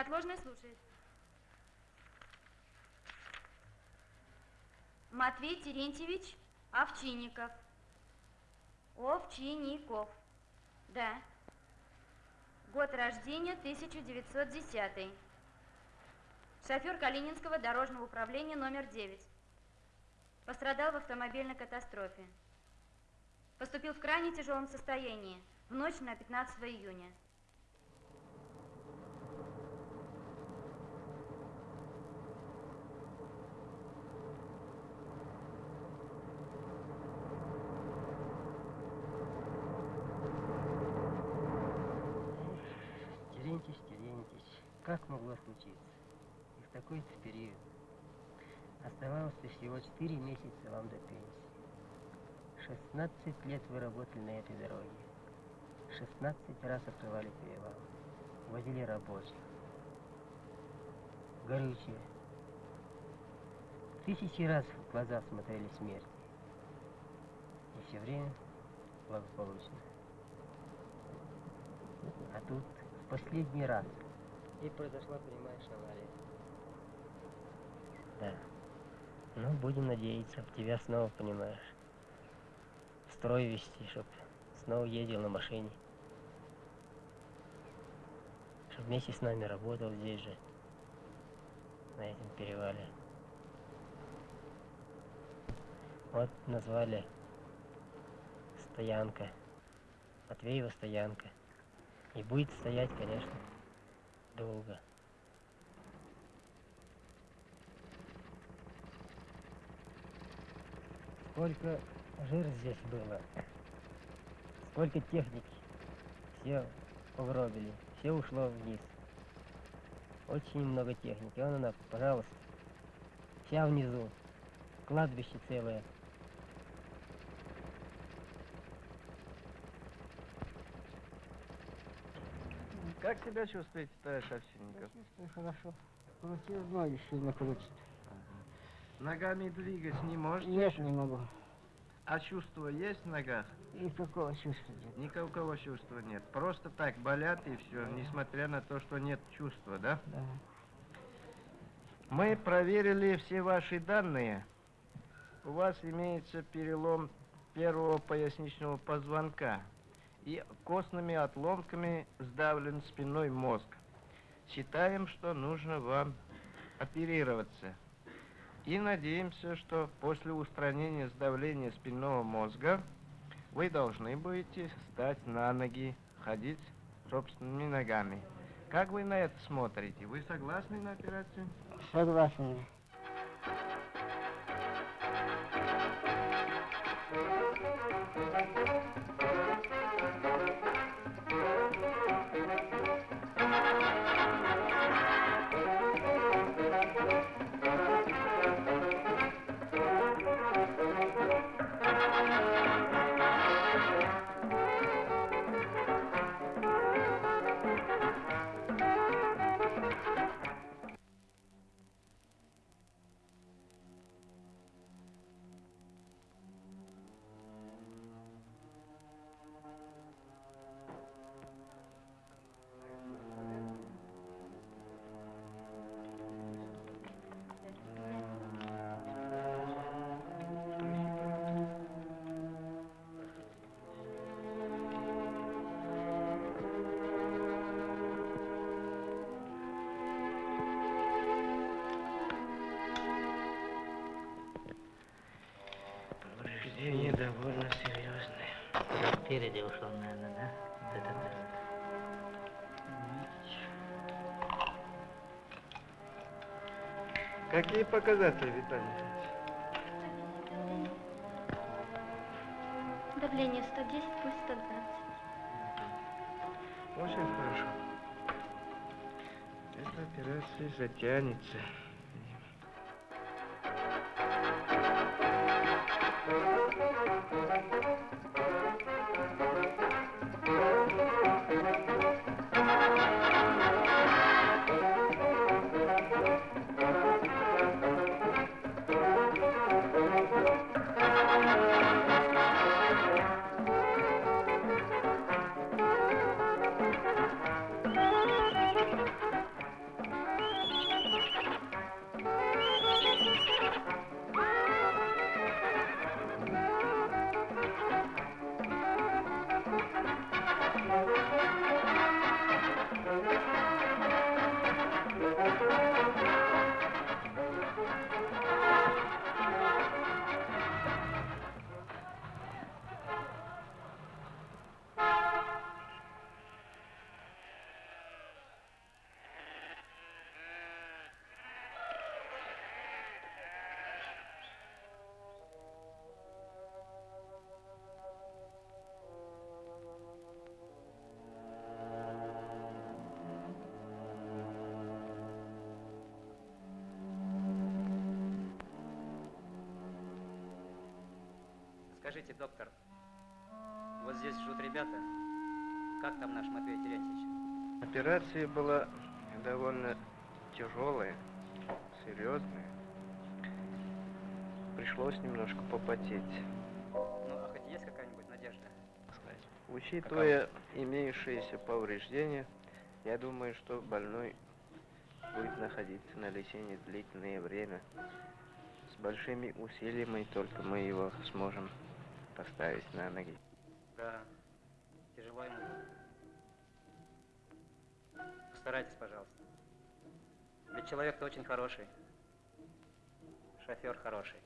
Неотложная слушает. Матвей Терентьевич Овчинников. Овчинников. Да. Год рождения 1910. Шофер Калининского дорожного управления номер 9. Пострадал в автомобильной катастрофе. Поступил в крайне тяжелом состоянии в ночь на 15 июня. Терентьевич, Терентьевич, как могло случиться? И в такой-то период. Оставалось всего 4 месяца вам до пенсии. 16 лет вы работали на этой дороге. 16 раз открывали перевал. Возили рабочих. Горючее. Тысячи раз в глаза смотрели смерти. И все время благополучно. А тут в последний раз. И произошла, понимаешь, авария. Да. Ну, будем надеяться, в тебя снова, понимаешь, строй вести, чтоб снова ездил на машине. Чтоб вместе с нами работал здесь же, на этом перевале. Вот назвали стоянка. Матвеева стоянка. И будет стоять, конечно, долго. Сколько жир здесь было, сколько техники, все угробили, все ушло вниз. Очень много техники. Вон она, пожалуйста, вся внизу, кладбище целое. Как себя чувствуете, товарищ Овчинников? Чувствую хорошо. Крутил ноги сильно крутит. Ногами двигать не можете? Нет, не могу. А чувство есть в ногах? Никакого чувства нет. Никакого чувства нет. Просто так болят и все, несмотря на то, что нет чувства, да? Да. Мы проверили все ваши данные. У вас имеется перелом первого поясничного позвонка и костными отломками сдавлен спинной мозг. Считаем, что нужно вам оперироваться. И надеемся, что после устранения сдавления спинного мозга вы должны будете стать на ноги, ходить собственными ногами. Как вы на это смотрите? Вы согласны на операцию? Согласен. Спереди ушел, наверное, да? Вот это да. Какие показатели, Виталий? Давление 110, пульс 120. Очень хорошо. Эта операция затянется. Скажите, доктор, вот здесь живут ребята. Как там наш Матвей Терентьевич? Операция была довольно тяжелая, серьезная. Пришлось немножко попотеть. Ну, а хоть есть какая-нибудь надежда? Учитывая имеющиеся повреждения, я думаю, что больной будет находиться на лечении длительное время. С большими усилиями только мы его сможем поставить на ноги. Да, тяжело ему. Постарайтесь, пожалуйста. Ведь человек-то очень хороший. Шофер хороший.